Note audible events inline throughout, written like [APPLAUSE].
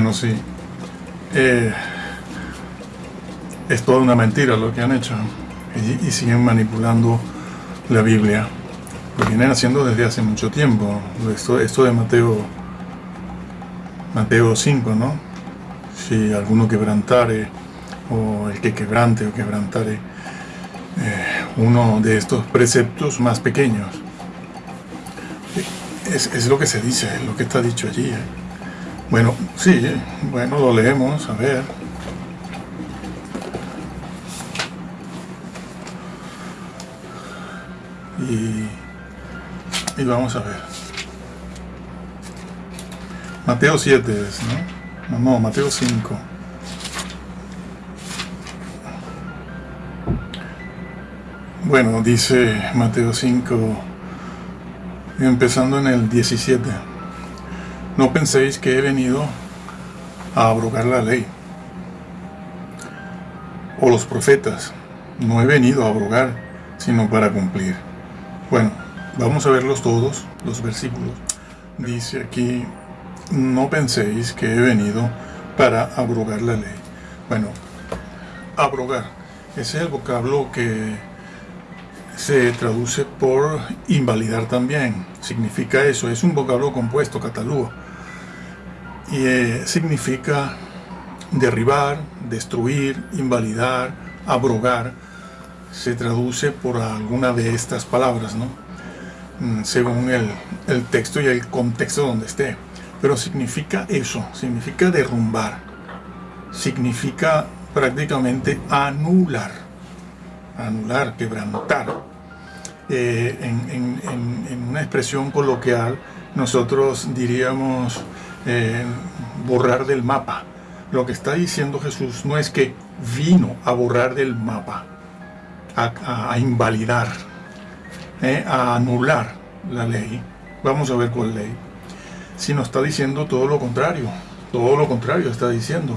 Bueno, sí. Eh, es toda una mentira lo que han hecho y, siguen manipulando la Biblia. Lo vienen haciendo desde hace mucho tiempo. Esto, esto de Mateo, Mateo 5, ¿no? Si alguno quebrantare, o el que quebrante o quebrantare, eh, uno de estos preceptos más pequeños. Es, es, lo que se dice, es lo que está dicho allí. ¿eh? Bueno, sí, bueno, lo leemos, a ver. Y, y vamos a ver. Mateo 7 es, ¿no? No, Mateo 5. Bueno, dice Mateo 5, empezando en el 17. No penséis que he venido a abrogar la ley o los profetas. No he venido a abrogar, sino para cumplir. Bueno, vamos a verlos todos, los versículos. Dice aquí, no penséis que he venido para abrogar la ley. Bueno, abrogar, ese es el vocablo que se traduce por invalidar también. Significa eso, es un vocablo compuesto, catalúo. Eh, significa derribar, destruir, invalidar, abrogar. Se traduce por alguna de estas palabras, ¿no? Mm, según el, el texto y el contexto donde esté. Pero significa eso, significa derrumbar. Significa prácticamente anular. Anular, quebrantar eh, en, una expresión coloquial, nosotros diríamos eh, borrar del mapa. Lo que está diciendo Jesús no es que vino a borrar del mapa, a, invalidar, eh, a anular la ley. Vamos a ver cuál ley. Sino está diciendo todo lo contrario. Todo lo contrario está diciendo.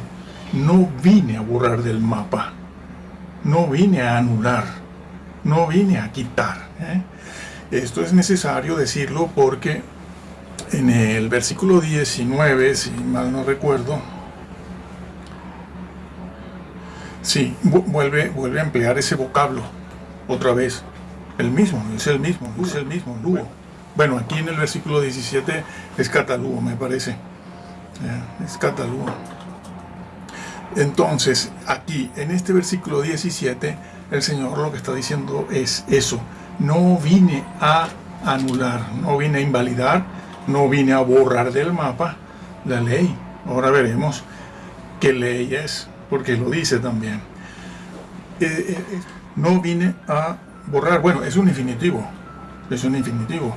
No vine a borrar del mapa. No vine a anular no vine a quitar. ¿eh? Esto es necesario decirlo porque en el versículo 19, si mal no recuerdo, sí, vuelve, vuelve a emplear ese vocablo otra vez. El mismo, es el mismo, es el mismo, lugo. Bueno, aquí en el versículo 17 es catalugo, me parece. Es catalugo. Entonces, aquí, en este versículo 17, el Señor lo que está diciendo es eso. No vine a anular, no vine a invalidar, no vine a borrar del mapa la ley. Ahora veremos qué ley es, porque lo dice también. Eh, eh, eh, no vine a borrar, bueno, es un infinitivo, es un infinitivo.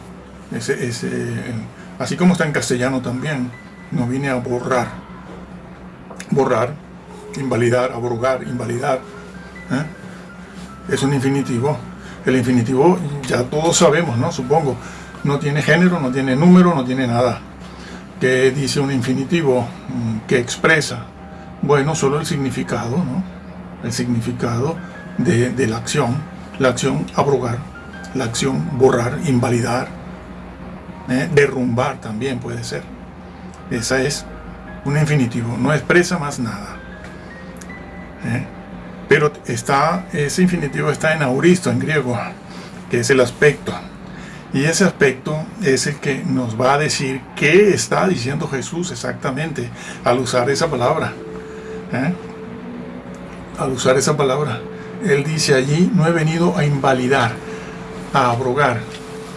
así como está en castellano también, no vine a borrar. Borrar, invalidar, abrogar, invalidar es un infinitivo. El infinitivo ya todos sabemos, ¿no? Supongo. No tiene género, no tiene número, no tiene nada. ¿Qué dice un infinitivo? Mm, que expresa? Bueno, solo el significado, ¿no? El significado de, la acción. La acción abrogar, la acción borrar, invalidar, ¿eh? derrumbar también puede ser. Esa es un infinitivo, no expresa más nada. ¿eh? Pero está, ese infinitivo está en auristo, en griego, que es el aspecto. Y ese aspecto es el que nos va a decir qué está diciendo Jesús exactamente al usar esa palabra. ¿eh? Al usar esa palabra. Él dice allí, no he venido a invalidar, a abrogar.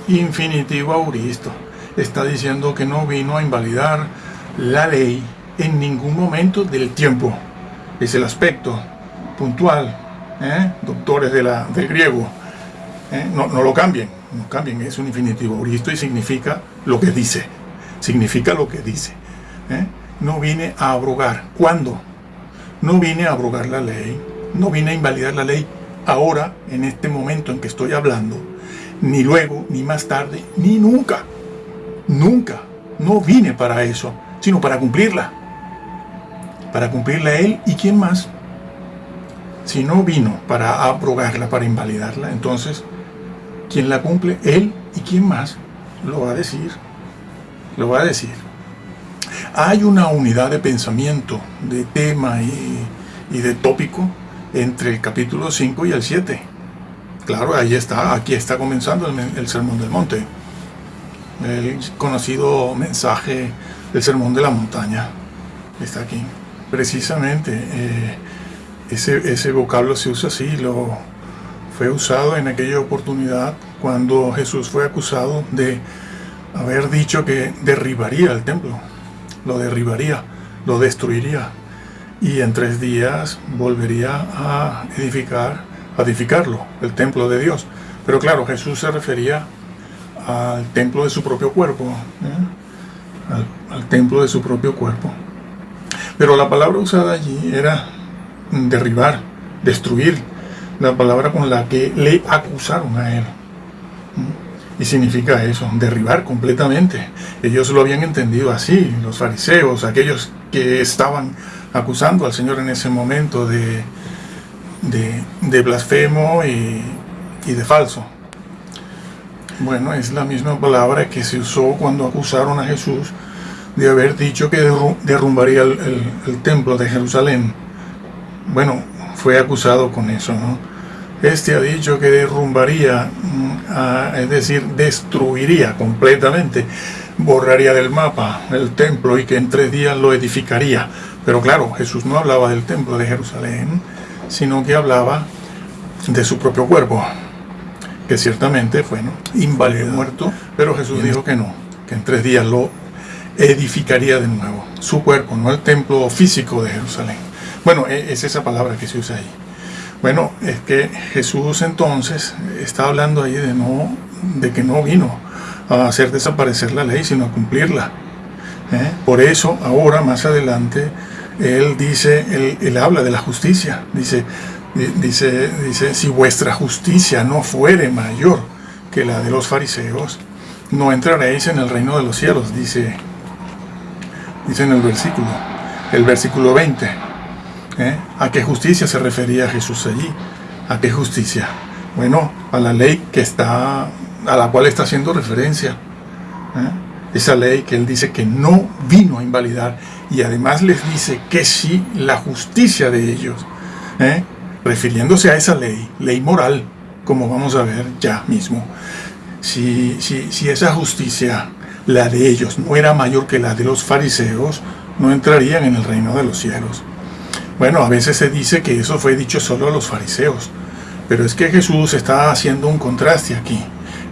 Infinitivo auristo. Está diciendo que no vino a invalidar la ley en ningún momento del tiempo. Es el aspecto puntual, ¿eh? doctores de del griego, ¿eh? no, lo cambien, no cambien, es un infinitivo. Auristo y significa lo que dice, significa lo que dice. ¿eh? No vine a abrogar, ¿cuándo? No vine a abrogar la ley, no vine a invalidar la ley ahora, en este momento en que estoy hablando, ni luego, ni más tarde, ni nunca, nunca, no vine para eso, sino para cumplirla, para cumplirla él y quién más, si no vino para abrogarla, para invalidarla, entonces, ¿quién la cumple? Él y quién más lo va a decir. Lo va a decir. hay una unidad de pensamiento, de tema y, y de tópico entre el capítulo 5 y el 7. Claro, ahí está, aquí está comenzando el, Sermón del Monte, el conocido mensaje del Sermón de la Montaña. Está aquí. Precisamente, eh, ese, ese vocablo se usa así, lo fue usado en aquella oportunidad cuando Jesús fue acusado de haber dicho que derribaría el templo, lo derribaría, lo destruiría y en tres días volvería a edificar edificarlo, el templo de Dios. Pero claro, Jesús se refería al templo de su propio cuerpo, ¿eh? al, templo de su propio cuerpo. Pero la palabra usada allí era derribar, destruir, la palabra con la que le acusaron a él. Y significa eso, derribar completamente. Ellos lo habían entendido así, los fariseos, aquellos que estaban acusando al Señor en ese momento de, de, blasfemo y, de falso. Bueno, es la misma palabra que se usó cuando acusaron a Jesús de haber dicho que derrumbaría el, templo de Jerusalén. Bueno, fue acusado con eso, ¿no? Este ha dicho que derrumbaría, mm, es decir, destruiría completamente, borraría del mapa el templo y que en tres días lo edificaría. Pero claro, Jesús no hablaba del templo de Jerusalén, sino que hablaba de su propio cuerpo, que ciertamente fue ¿no? inválido, muerto, pero Jesús dijo que no, que en tres días lo edificaría de nuevo, su cuerpo, no el templo físico de Jerusalén. Bueno, e, es esa palabra que se usa ahí. Bueno, es que Jesús entonces está hablando ahí de, no, de que no vino a hacer desaparecer la ley, sino a cumplirla. ¿eh? Por eso, ahora, más adelante, él dice, él, habla de la justicia, dice, dice, dice, si vuestra justicia no fuere mayor que la de los fariseos, no entraréis en el reino de los cielos, dice, dice en el versículo, el versículo 20. ¿Eh? ¿A qué justicia se refería Jesús allí? ¿A qué justicia? Bueno, a la ley que está, a la cual está haciendo referencia. ¿eh? Esa ley que él dice que no vino a invalidar y además les dice que si la justicia de ellos, ¿eh? refiriéndose a esa ley, ley moral, como vamos a ver ya mismo, si, si esa justicia, la de ellos, no era mayor que la de los fariseos, no entrarían en el reino de los cielos. Bueno, a veces se dice que eso fue dicho solo a los fariseos, pero es que Jesús está haciendo un contraste aquí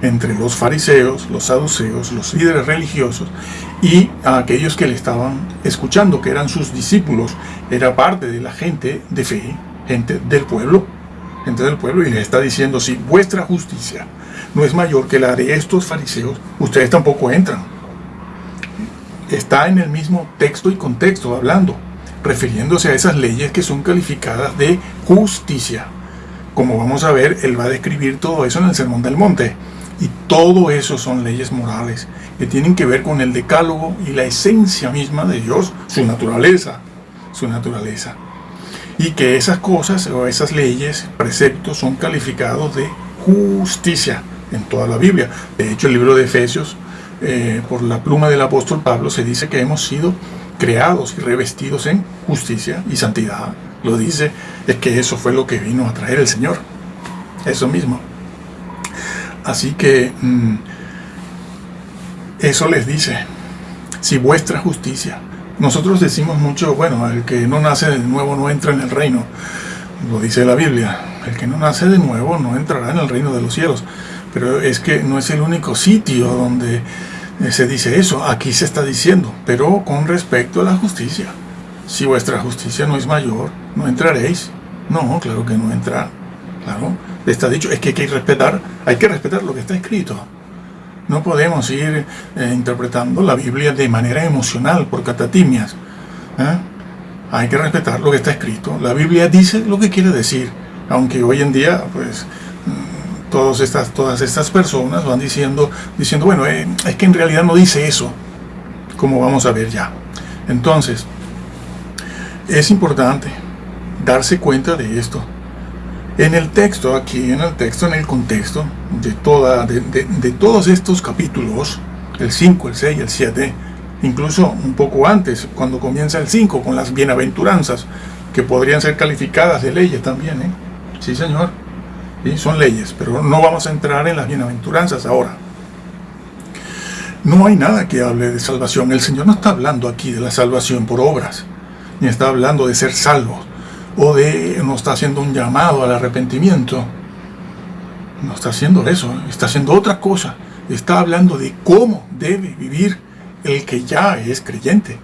entre los fariseos, los saduceos, los líderes religiosos y a aquellos que le estaban escuchando, que eran sus discípulos, era parte de la gente de fe, gente del pueblo, gente del pueblo, y le está diciendo, si vuestra justicia no es mayor que la de estos fariseos, ustedes tampoco entran. Está en el mismo texto y contexto hablando, refiriéndose a esas leyes que son calificadas de justicia. Como vamos a ver, él va a describir todo eso en el Sermón del Monte. Y todo eso son leyes morales que tienen que ver con el decálogo y la esencia misma de Dios, su naturaleza, su naturaleza. Y que esas cosas o esas leyes, preceptos, son calificados de justicia en toda la Biblia. De hecho, el libro de Efesios, eh, por la pluma del apóstol Pablo, se dice que hemos sido creados y revestidos en justicia y santidad. Lo dice, es que eso fue lo que vino a traer el Señor. Eso mismo. Así que mm, eso les dice, si vuestra justicia, nosotros decimos mucho, bueno, el que no nace de nuevo no entra en el reino, lo dice la Biblia, el que no nace de nuevo no entrará en el reino de los cielos, pero es que no es el único sitio donde se dice eso, aquí se está diciendo, pero con respecto a la justicia, si vuestra justicia no es mayor, no entraréis, no, claro que no entra, claro, está dicho, es que hay que respetar, hay que respetar lo que está escrito. No podemos ir eh, interpretando la Biblia de manera emocional, por catatimias. ¿eh? Hay que respetar lo que está escrito. La Biblia dice lo que quiere decir, aunque hoy en día, pues, todas estas, todas estas personas van diciendo, diciendo bueno, eh, es que en realidad no dice eso, como vamos a ver ya. Entonces, es importante darse cuenta de esto. En el texto, aquí en el texto, en el contexto de, toda, de, todos estos capítulos, el 5, el 6, el 7, incluso un poco antes, cuando comienza el 5, con las bienaventuranzas, que podrían ser calificadas de leyes también, ¿eh? Sí, señor. Son leyes, pero no vamos a entrar en las bienaventuranzas ahora. No hay nada que hable de salvación. El Señor no está hablando aquí de la salvación por obras, ni está hablando de ser salvos, o de, no está haciendo un llamado al arrepentimiento. No está haciendo eso, está haciendo otra cosa. Está hablando de cómo debe vivir el que ya es creyente.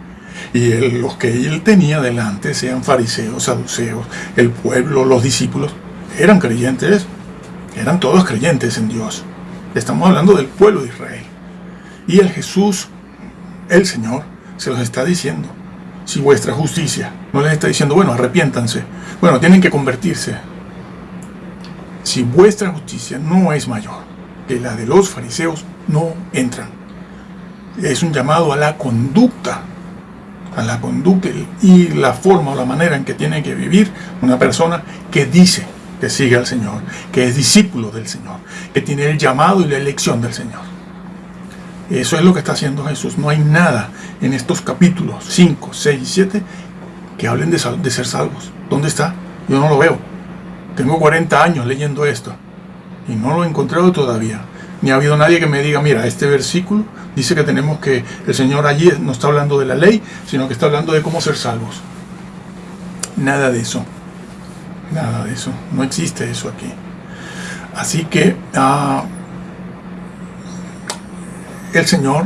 Y los que él tenía delante, sean fariseos, saduceos, el pueblo, los discípulos, eran creyentes, eran todos creyentes en Dios. Estamos hablando del pueblo de Israel. Y el Jesús, el Señor, se los está diciendo. Si vuestra justicia, no les está diciendo, bueno, arrepiéntanse, bueno, tienen que convertirse. Si vuestra justicia no es mayor que la de los fariseos, no entran. Es un llamado a la conducta, a la conducta y la forma o la manera en que tiene que vivir una persona que dice que sigue al Señor, que es discípulo del Señor, que tiene el llamado y la elección del Señor. Eso es lo que está haciendo Jesús. No hay nada en estos capítulos 5, 6 y 7 que hablen de, de ser salvos. ¿Dónde está? Yo no lo veo. Tengo 40 años leyendo esto y no lo he encontrado todavía. Ni ha habido nadie que me diga, mira, este versículo dice que tenemos que, el Señor allí no está hablando de la ley, sino que está hablando de cómo ser salvos. Nada de eso. Nada de eso. No existe eso aquí. Así que uh, el Señor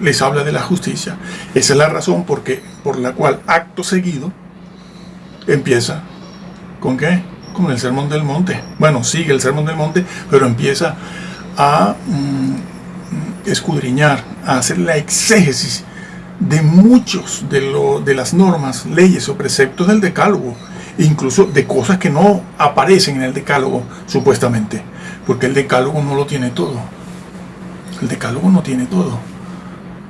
les habla de la justicia. Esa es la razón por la cual acto seguido empieza con qué? Con el sermón del monte. Bueno, sigue el sermón del monte, pero empieza a mm, escudriñar, a hacer la exégesis de muchos de, lo, de las normas, leyes o preceptos del decálogo, incluso de cosas que no aparecen en el decálogo, supuestamente, porque el decálogo no lo tiene todo el decálogo no tiene todo.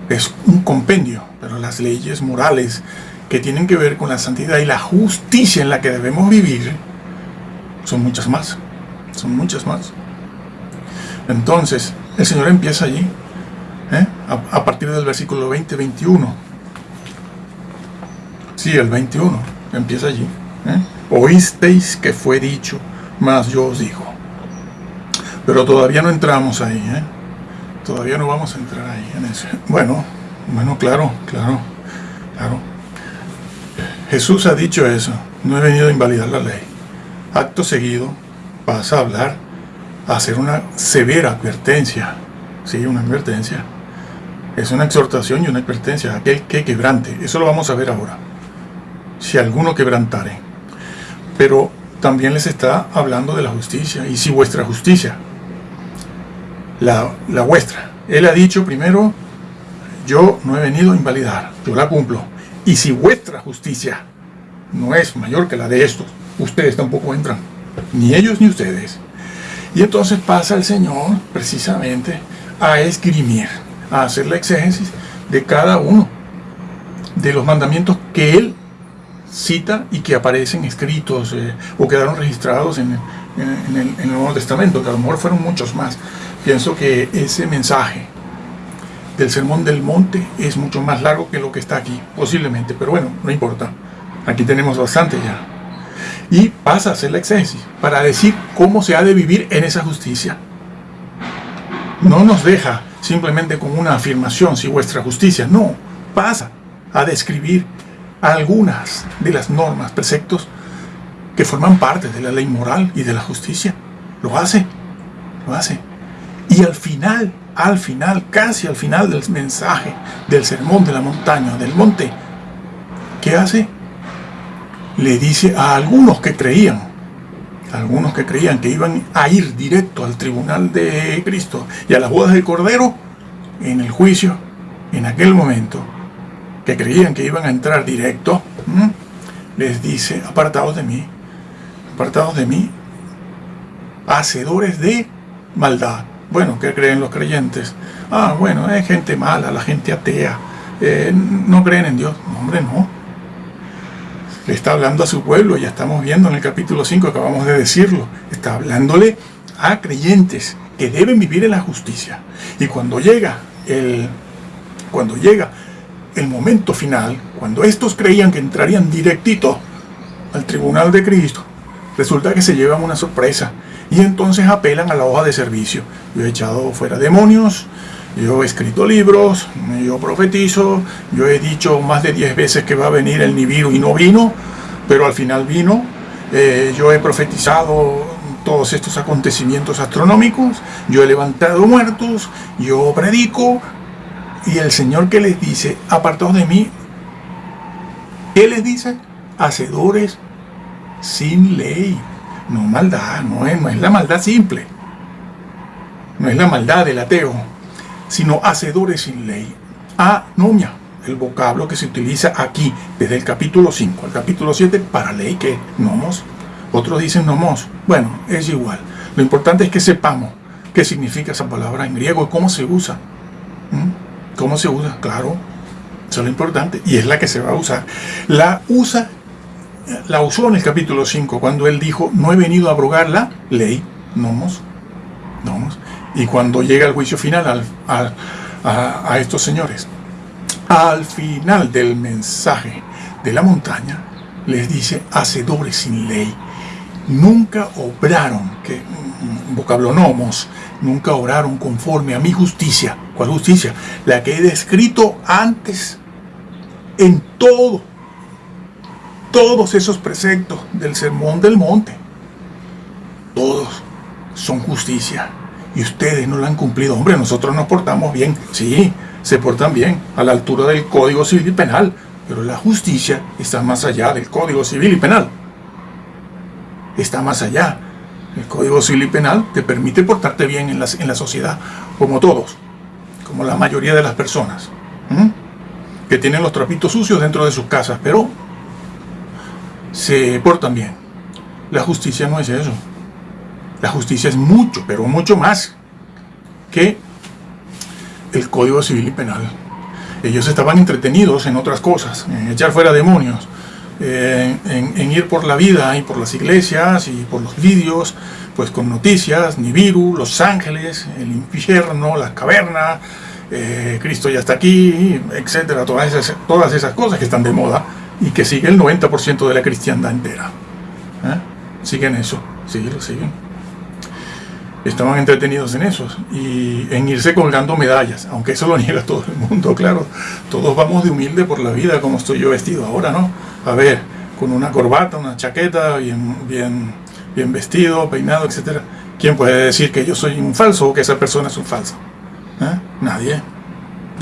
Es un compendio, pero las leyes morales que tienen que ver con la santidad y la justicia en la que debemos vivir son muchas más. Son muchas más. Entonces, el Señor empieza allí, ¿eh? a, partir del versículo 20-21. Sí, el 21, empieza allí. Oísteis que fue dicho, mas yo os digo. Pero todavía no entramos ahí. ¿eh? todavía no vamos a entrar ahí en eso. Bueno, bueno, claro, claro, claro. Jesús ha dicho eso. No he venido a invalidar la ley. Acto seguido pasa a hablar, a hacer una severa advertencia. Sí, una advertencia. Es una exhortación y una advertencia. Aquel que quebrante. Eso lo vamos a ver ahora. Si alguno quebrantare. Pero también les está hablando de la justicia. Y si vuestra justicia la, vuestra. Él ha dicho primero, yo no he venido a invalidar, yo la cumplo. Y si vuestra justicia no es mayor que la de estos, ustedes tampoco entran, ni ellos ni ustedes. Y entonces pasa el Señor precisamente a esgrimir, a hacer la exégesis de cada uno de los mandamientos que Él cita y que aparecen escritos eh, o quedaron registrados en, el, Nuevo Testamento, que a lo mejor fueron muchos más. Pienso que ese mensaje del Sermón del Monte es mucho más largo que lo que está aquí, posiblemente, pero bueno, no importa. Aquí tenemos bastante ya. Y pasa a hacer la exégesis para decir cómo se ha de vivir en esa justicia. No nos deja simplemente con una afirmación, si vuestra justicia, no, pasa a describir algunas de las normas, preceptos que forman parte de la ley moral y de la justicia. Lo hace, lo hace. Y al final, al final, casi al final del mensaje, del sermón de la montaña, del monte, ¿qué hace? Le dice a algunos que creían, algunos que creían que iban a ir directo al tribunal de Cristo y a las bodas del Cordero, en el juicio, en aquel momento, que creían que iban a entrar directo, les dice, apartados de mí, apartados de mí, hacedores de maldad. Bueno, ¿qué creen los creyentes? Ah, bueno, es gente mala, la gente atea, eh, no creen en Dios. No, hombre, no. Le está hablando a su pueblo, ya estamos viendo en el capítulo 5, acabamos de decirlo. Está hablándole a creyentes que deben vivir en la justicia. Y cuando llega el, cuando llega el momento final, cuando estos creían que entrarían directito al tribunal de Cristo, resulta que se llevan una sorpresa y entonces apelan a la hoja de servicio. Yo he echado fuera demonios, yo he escrito libros, yo profetizo, yo he dicho más de 10 veces que va a venir el Nibiru y no vino, pero al final vino. Eh, yo he profetizado todos estos acontecimientos astronómicos, yo he levantado muertos, yo predico, y el Señor que les dice, apartados de mí, ¿qué les dice? Hacedores sin ley. No maldad, no es, no es la maldad simple, no es la maldad del ateo, sino hacedores sin ley. Anomia, el vocablo que se utiliza aquí, desde el capítulo 5 al capítulo 7, para ley que nomos. Otros dicen nomos. Bueno, es igual. Lo importante es que sepamos qué significa esa palabra en griego y cómo se usa. ¿Mm? ¿Cómo se usa? Claro, eso es lo importante. Y es la que se va a usar. La usa la usó en el capítulo 5 cuando él dijo, no he venido a abrogar la ley, nomos, nomos. Y cuando llega el juicio final a, estos señores, al final del mensaje de la montaña, les dice, hacedores sin ley, nunca obraron, que vocablo nomos, nunca obraron conforme a mi justicia. ¿Cuál justicia? La que he descrito antes en todo todos esos preceptos del sermón del monte, todos son justicia. Y ustedes no la han cumplido. Hombre, nosotros nos portamos bien. Sí, se portan bien a la altura del Código Civil y Penal. Pero la justicia está más allá del Código Civil y Penal. Está más allá. El Código Civil y Penal te permite portarte bien en la, sociedad, como todos, como la mayoría de las personas, que tienen los trapitos sucios dentro de sus casas, pero se portan bien. La justicia no es eso. La justicia es mucho, pero mucho más que el Código Civil y Penal. Ellos estaban entretenidos en otras cosas, en echar fuera demonios, en, ir por la vida y por las iglesias y por los vídeos, pues con noticias, Nibiru, Los Ángeles, el infierno, la caverna, eh, Cristo ya está aquí, etcétera, todas esas, todas esas cosas que están de moda y que sigue el 90% de la cristiandad entera. ¿Eh? Siguen eso, lo siguen. Estaban entretenidos en eso y en irse colgando medallas, aunque eso lo niega [LAUGHS] todo el mundo, claro. Todos vamos de humilde por la vida, como estoy yo vestido ahora, ¿no? A ver, con una corbata, una chaqueta, bien, bien, bien vestido, peinado, etc. ¿Quién puede decir que yo soy un falso o que esa persona es un falso? ¿Eh? Nadie.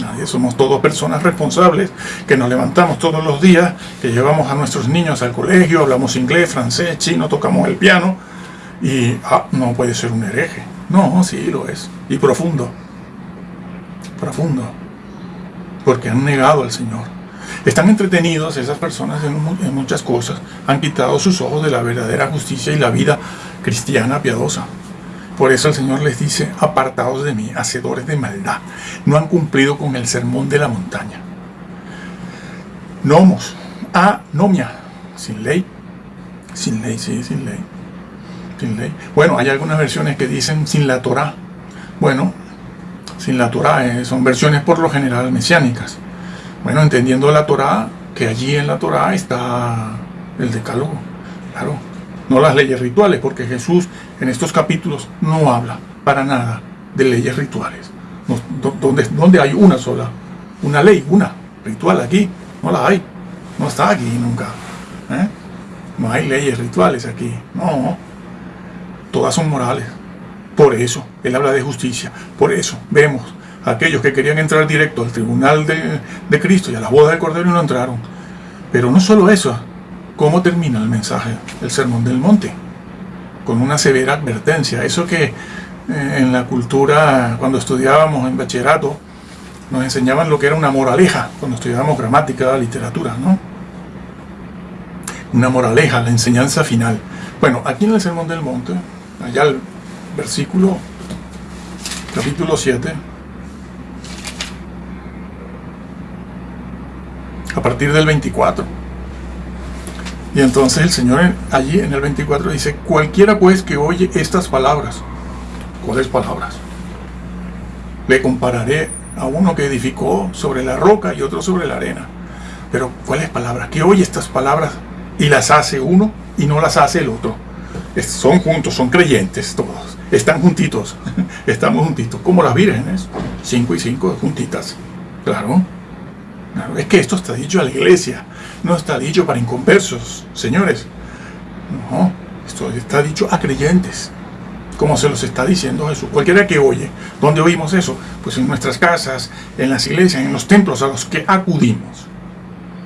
Nadie, somos todos personas responsables que nos levantamos todos los días, que llevamos a nuestros niños al colegio, hablamos inglés, francés, chino, tocamos el piano y ah, no puede ser un hereje. No, sí lo es. Y profundo. Profundo. Porque han negado al Señor. Están entretenidos esas personas en muchas cosas. Han quitado sus ojos de la verdadera justicia y la vida cristiana piadosa. Por eso el Señor les dice, apartados de mí, hacedores de maldad. No han cumplido con el sermón de la montaña. Nomos, anomia, sin ley. Sin ley, sí, sin ley. Sin ley. Bueno, hay algunas versiones que dicen sin la Torah. Bueno, sin la Torah, eh, son versiones por lo general mesiánicas. Bueno, entendiendo la Torah, que allí en la Torah está el decálogo. Claro, no las leyes rituales, porque Jesús en estos capítulos no habla para nada de leyes rituales. donde, donde hay una sola, una ley, una ritual aquí, no la hay, no está aquí nunca. ¿eh? No hay leyes rituales aquí, no, todas son morales. Por eso, él habla de justicia, por eso vemos aquellos que querían entrar directo al tribunal de, Cristo y a la boda del Cordero no entraron. Pero no solo eso, ¿Cómo termina el mensaje, el sermón del monte? Con una severa advertencia. Eso que eh, en la cultura, cuando estudiábamos en bachillerato, nos enseñaban lo que era una moraleja, cuando estudiábamos gramática, literatura, ¿no? Una moraleja, la enseñanza final. Bueno, aquí en el Sermón del Monte, allá el versículo, capítulo 7, partir del 24, y entonces el Señor allí en el 24 dice, cualquiera pues que oye estas palabras, ¿cuáles palabras? Le compararé a uno que edificó sobre la roca y otro sobre la arena. Pero ¿cuáles palabras? Que oye estas palabras y las hace uno y no las hace el otro. son juntos, son creyentes todos. Están juntitos, [LAUGHS] estamos juntitos, como las vírgenes, cinco y cinco juntitas. Claro. Es que esto está dicho a la iglesia, no está dicho para inconversos, señores. No, esto está dicho a creyentes como se los está diciendo Jesús. Cualquiera que oye, ¿dónde oímos eso? Pues en nuestras casas, en las iglesias, en los templos a los que acudimos.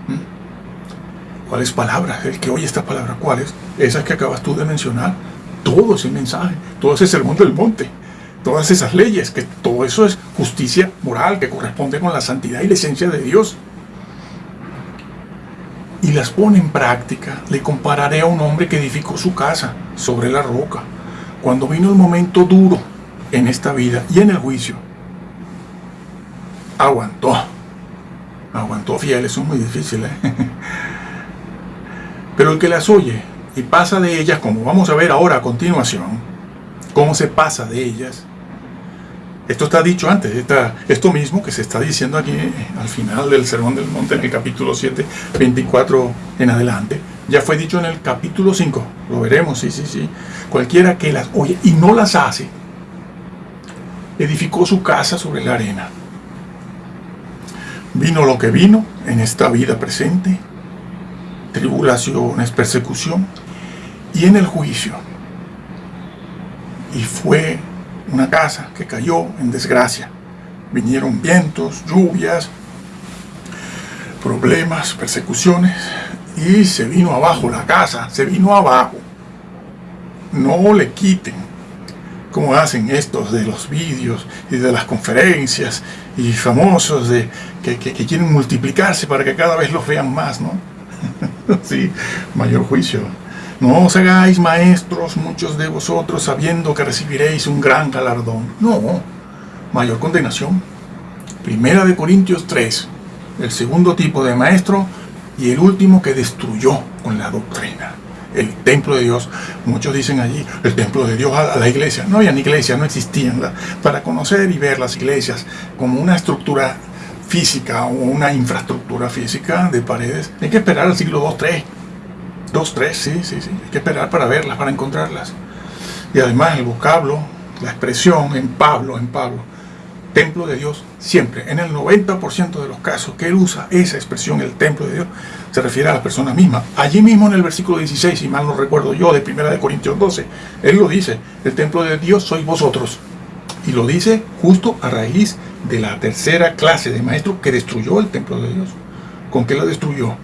¿Mm? ¿Cuáles palabras? El que oye esta palabra, ¿cuáles? Esas que acabas tú de mencionar. Todo ese mensaje, todo ese sermón del monte, todas esas leyes, que todo eso es justicia moral que corresponde con la santidad y la esencia de Dios. Y las pone en práctica. Le compararé a un hombre que edificó su casa sobre la roca cuando vino el momento duro en esta vida y en el juicio, aguantó. Aguantó fiel, eso es muy difícil. ¿eh? [LAUGHS] Pero el que las oye y pasa de ellas, como vamos a ver ahora a continuación, cómo se pasa de ellas, esto está dicho antes, esto mismo que se está diciendo aquí al final del Sermón del Monte, en el capítulo 7, 24 en adelante. Ya fue dicho en el capítulo 5, lo veremos, sí, sí, sí. Cualquiera que las oye y no las hace, edificó su casa sobre la arena. Vino lo que vino en esta vida presente, tribulaciones, persecución, y en el juicio. Y fue una casa que cayó en desgracia. Vinieron vientos, lluvias, problemas, persecuciones y se vino abajo la casa, se vino abajo. No le quiten, como hacen estos de los vídeos y de las conferencias y famosos de que, que quieren multiplicarse para que cada vez los vean más, ¿no? [LAUGHS] sí, mayor juicio. No os hagáis maestros muchos de vosotros sabiendo que recibiréis un gran galardón. No, mayor condenación. Primera de Corintios 3, el segundo tipo de maestro y el último que destruyó con la doctrina. El templo de Dios, muchos dicen allí, el templo de Dios a la iglesia. No había ni iglesia, no existían. Para conocer y ver las iglesias como una estructura física o una infraestructura física de paredes, hay que esperar al siglo 2, 3 Dos, tres, sí, sí, sí. Hay que esperar para verlas, para encontrarlas. Y además el vocablo, la expresión en Pablo, en Pablo, templo de Dios, siempre, en el 90% de los casos que él usa esa expresión, el templo de Dios, se refiere a la persona misma. Allí mismo en el versículo 16, si mal no recuerdo yo, de 1 de Corintios 12, él lo dice, el templo de Dios sois vosotros. Y lo dice justo a raíz de la tercera clase de maestro que destruyó el templo de Dios. ¿Con qué lo destruyó?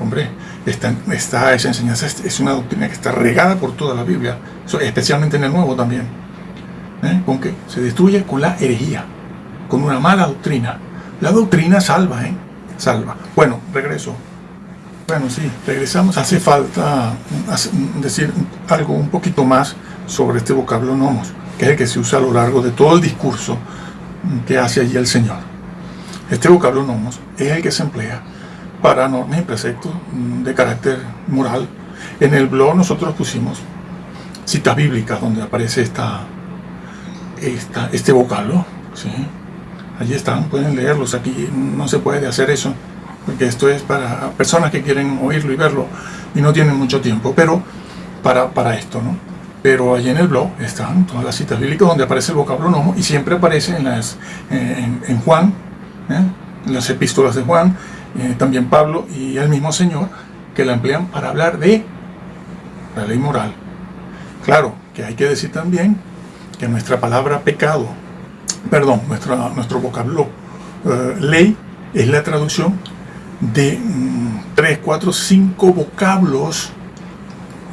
Hombre, esta, esa enseñanza es una doctrina que está regada por toda la Biblia, especialmente en el Nuevo también. ¿Eh? ¿Con qué? Se destruye con la herejía, con una mala doctrina. La doctrina salva, ¿eh? Salva. Bueno, regreso. Bueno, sí, regresamos. Hace falta decir algo un poquito más sobre este vocablo nomos, que es el que se usa a lo largo de todo el discurso que hace allí el Señor. Este vocablo nomos es el que se emplea para normas y preceptos mm, de carácter moral. En el blog nosotros pusimos citas bíblicas donde aparece esta, este vocablo. ¿sí? Allí están, pueden leerlos. Aquí no se puede hacer eso, porque esto es para personas que quieren oírlo y verlo y no tienen mucho tiempo, pero para, para esto, ¿no? Pero allí en el blog están todas las citas bíblicas donde aparece el vocablo nomo y siempre aparece en, las, en, Juan, ¿eh? en las epístolas de Juan, eh, también Pablo y el mismo Señor, que la emplean para hablar de la ley moral. Claro, que hay que decir también que nuestra palabra pecado, perdón, nuestra, nuestro vocablo eh, ley es la traducción de 3, 4, 5 vocablos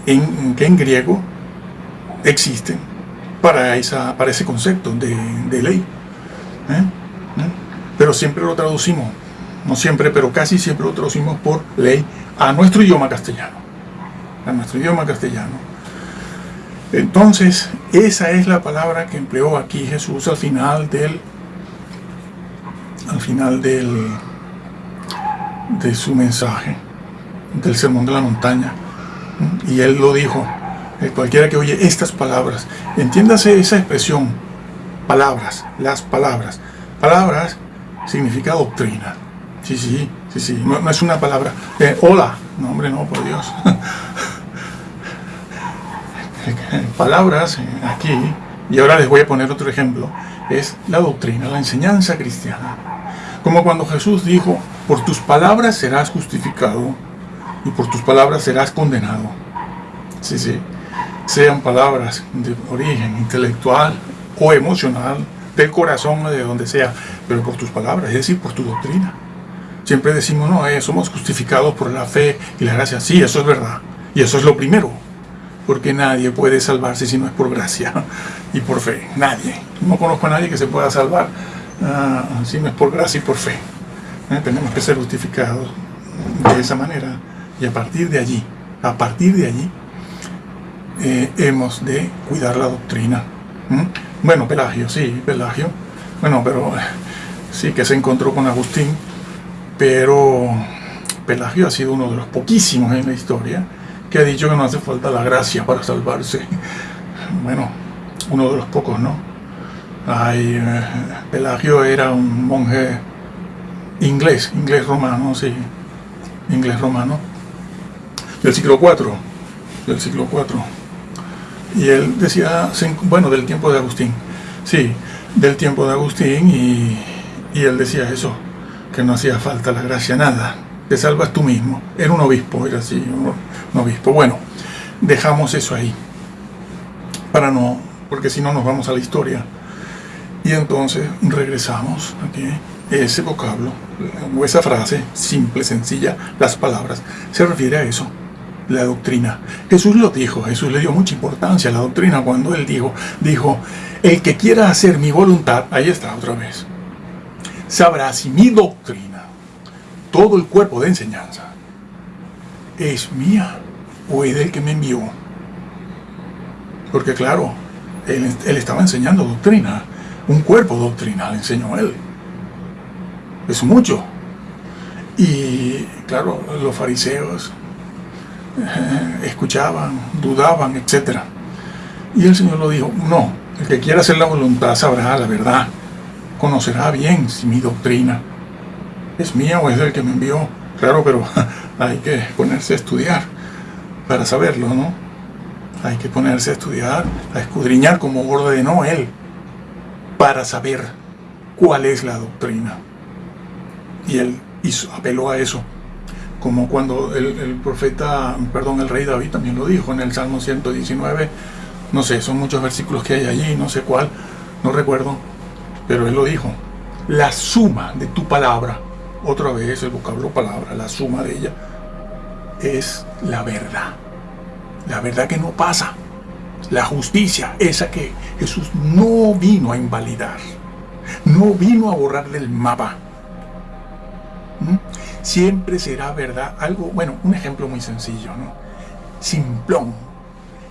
en, que en griego existen para, esa, para ese concepto de, ley. ¿eh? Pero siempre lo traducimos no siempre, pero casi siempre lo traducimos por ley a nuestro idioma castellano. A nuestro idioma castellano. Entonces, esa es la palabra que empleó aquí Jesús al final del al final del de su mensaje del sermón de la montaña. Y él lo dijo, eh, cualquiera que oye estas palabras, entiéndase esa expresión, palabras, las palabras. Palabras significa doctrina. Sí, sí, sí, sí, no, es una palabra. Eh, hola, no hombre, no, por Dios. [LAUGHS] Palabras eh, aquí, y ahora les voy a poner otro ejemplo, es la doctrina, la enseñanza cristiana. Como cuando Jesús dijo, por tus palabras serás justificado y por tus palabras serás condenado. Sí, sí, sean palabras de origen intelectual o emocional, del corazón o de donde sea, pero por tus palabras, es decir, por tu doctrina. Siempre decimos, no, eh, somos justificados por la fe y la gracia. Sí, eso es verdad. Y eso es lo primero. Porque nadie puede salvarse si no es por gracia [LAUGHS] y por fe. Nadie. No conozco a nadie que se pueda salvar uh, si no es por gracia y por fe. Eh, tenemos que ser justificados de esa manera. Y a partir de allí, a partir de allí, eh, hemos de cuidar la doctrina. Bueno, Pelagio, sí, Pelagio. Bueno, pero sí que se encontró con Agustín pero Pelagio ha sido uno de los poquísimos en la historia que ha dicho que no hace falta la gracia para salvarse. [LAUGHS] Bueno, uno de los pocos, ¿no? Eh, Pelagio era un monje inglés, inglés romano, sí, inglés romano, del siglo IV, del siglo IV. Y él decía, bueno, del tiempo de Agustín, sí, del tiempo de Agustín, y, y él decía eso, que no hacía falta la gracia, nada. Te salvas tú mismo. Era un obispo, era así, un obispo. Bueno, dejamos eso ahí. Para no, porque si no nos vamos a la historia. Y entonces regresamos aquí. Ese vocablo, o esa frase, simple, sencilla, las palabras, se refiere a eso, la doctrina. Jesús lo dijo, Jesús le dio mucha importancia a la doctrina cuando él dijo, dijo, el que quiera hacer mi voluntad, ahí está otra vez, sabrá si mi doctrina, todo el cuerpo de enseñanza, es mía o es del que me envió. Porque claro, él, estaba enseñando doctrina, un cuerpo doctrinal enseñó él. Es mucho. Y claro, los fariseos eh, escuchaban, dudaban, etc. Y el Señor lo dijo, no, el que quiera hacer la voluntad sabrá la verdad conocerá bien si mi doctrina es mía o es del que me envió. Claro, pero [LAUGHS] hay que ponerse a estudiar para saberlo, ¿no? Hay que ponerse a estudiar, a escudriñar como ordenó él, para saber cuál es la doctrina. Y él hizo, apeló a eso, como cuando el, el, profeta, perdón, el rey David también lo dijo en el Salmo 119, no sé, son muchos versículos que hay allí, no sé cuál, no recuerdo, pero él lo dijo, la suma de tu palabra, otra vez el vocablo palabra, la suma de ella, es la verdad. La verdad que no pasa. La justicia, esa que Jesús no vino a invalidar. No vino a borrar del mapa. ¿Mm? Siempre será verdad. Algo, bueno, un ejemplo muy sencillo, ¿no? Simplón.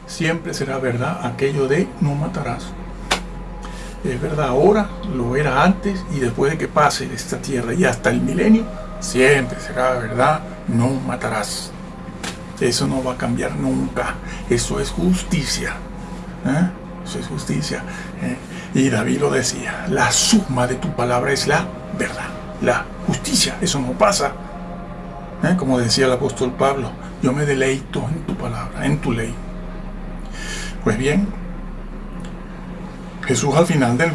Siempre será verdad aquello de no matarás es verdad ahora, lo era antes y después de que pase esta tierra y hasta el milenio, siempre será verdad, no matarás. Eso no va a cambiar nunca. Eso es justicia. ¿eh? Eso es justicia. ¿eh? Y David lo decía, la suma de tu palabra es la verdad, la justicia. Eso no pasa. ¿eh? Como decía el apóstol Pablo, yo me deleito en tu palabra, en tu ley. Pues bien, Jesús al final del,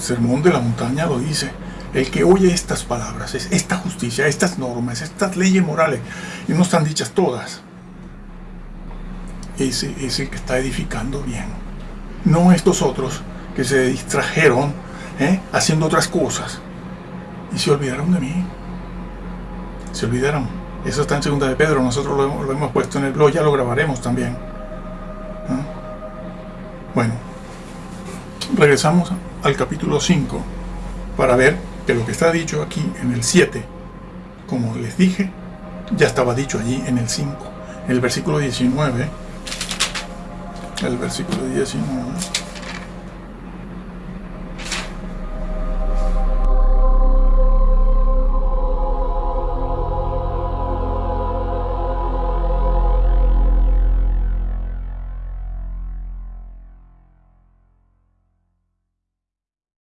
sermón de la montaña lo dice, el que oye estas palabras, esta justicia, estas normas, estas leyes morales, y no están dichas todas, ese es el que está edificando bien. No estos otros que se distrajeron ¿eh? haciendo otras cosas y se olvidaron de mí. Se olvidaron. Eso está en segunda de Pedro, nosotros lo, hemos puesto en el blog, ya lo grabaremos también. ¿eh? Bueno, regresamos al capítulo 5 para ver que lo que está dicho aquí en el 7, como les dije, ya estaba dicho allí en el 5. En el versículo 19, el versículo 19,